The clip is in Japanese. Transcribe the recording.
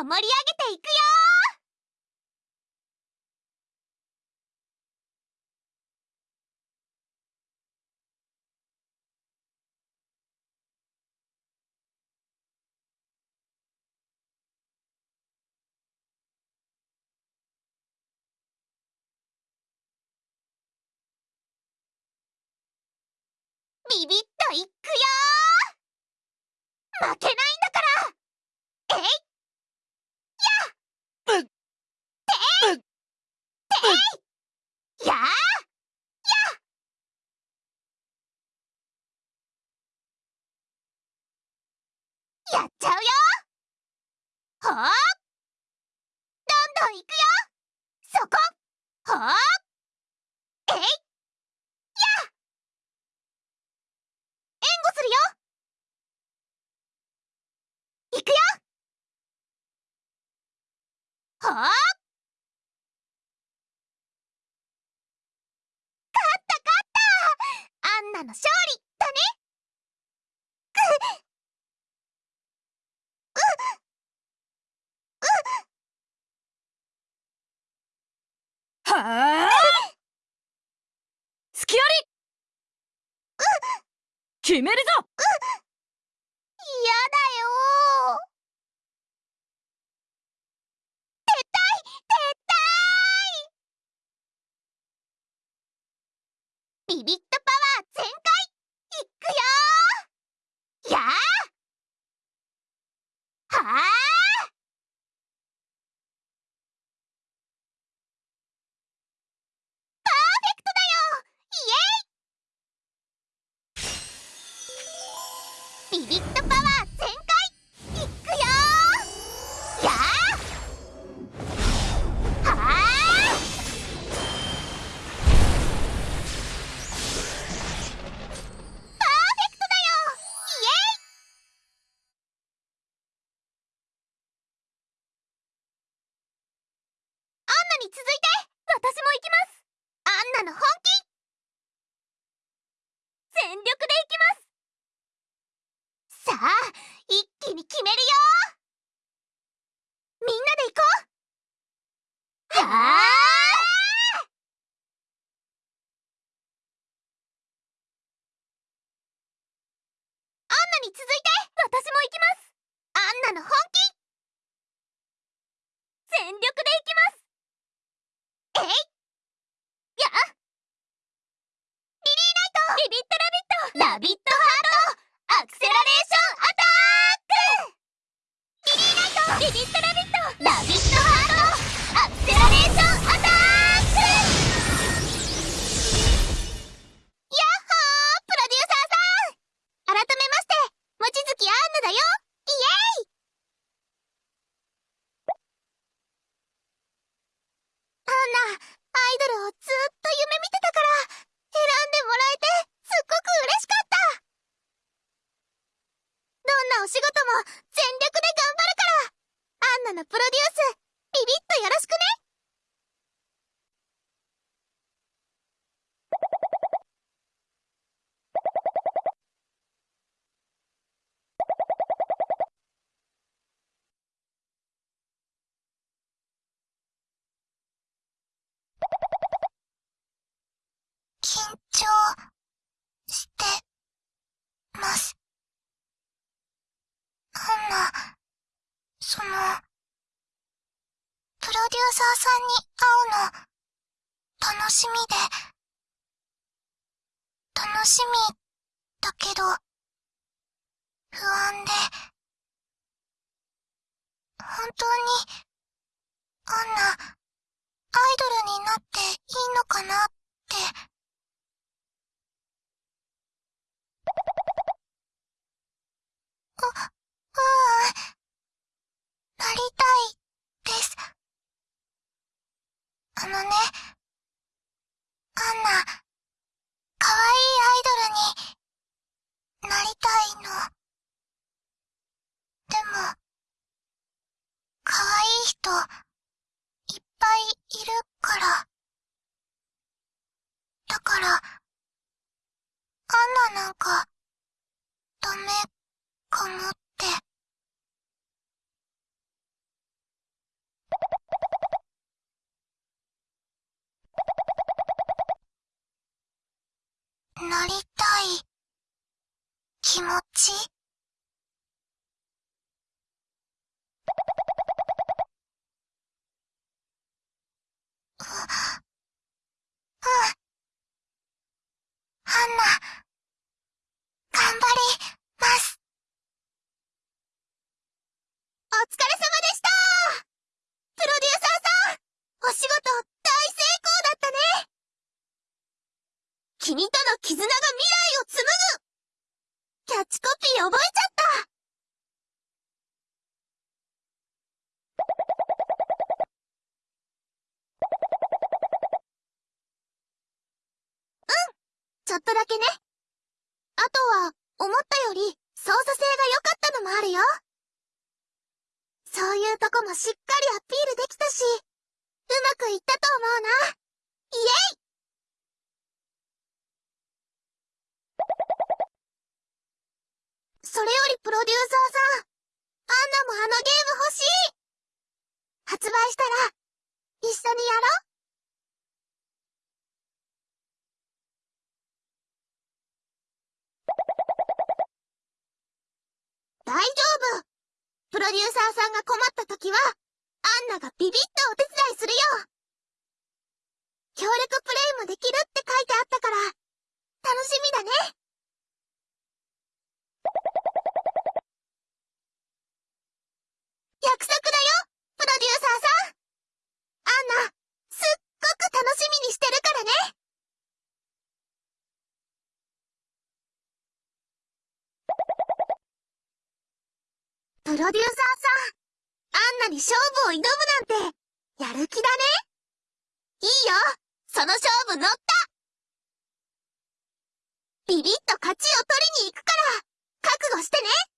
と盛り上げていくよビビッといくよ負けないんだからえいやっててややっちゃうよ。ほーどんどんいくよ。そこ。ほーえいや援護するよ。いくよ。ほー勝った勝ったアンナの勝利だねくはあ隙あり。決めるぞ。嫌だよ撤退撤退ビビッビビッとパワー全開いくよやあはあパーフェクトだよ。イエイ。アンナに続いて私も行きますアンナの本気全力でいきますさあ一めるよみんなで行こう。はあアンナに続いて。私も行きます。アンナの本気全力でいきますえいやリリーナイトビビットラビットラビットのプロデュースビビッとよろしくね緊張してます。アンナ、その、ーサーさんに会うの、楽しみで、楽しみ、だけど、不安で、本当に、あんな、アイドルになっていいのかなって、と、いっぱいいるから。だから、アンナなんか、ダメ、かもって。なりたい、気持ち？ハンナ、頑張ります。お疲れ様でした。プロデューサーさん、お仕事大成功だったね。君との絆が未来を紡ぐ。キャッチコピー覚えちゃったうんちょっとだけね。あとは、思ったより操作性が良かったのもあるよ。そういうとこもしっかりアピールできたし、うまくいったと思うな。イエイそれよりプロデューサーさん、アンナもあのゲーム欲しい発売したら、一緒にやろう大丈夫。プロデューサーさんが困った時は、アンナがビビッとお手伝いするよ。協力プレイもできるって書いてあったから、楽しみだね約束だよプロデューサーさんアンナ、すっごく楽しみにしてるからねプロデューサーさん、アンナに勝負を挑むなんて、やる気だね。いいよその勝負乗った。ビビッと勝ちを取りに行くから、覚悟してね。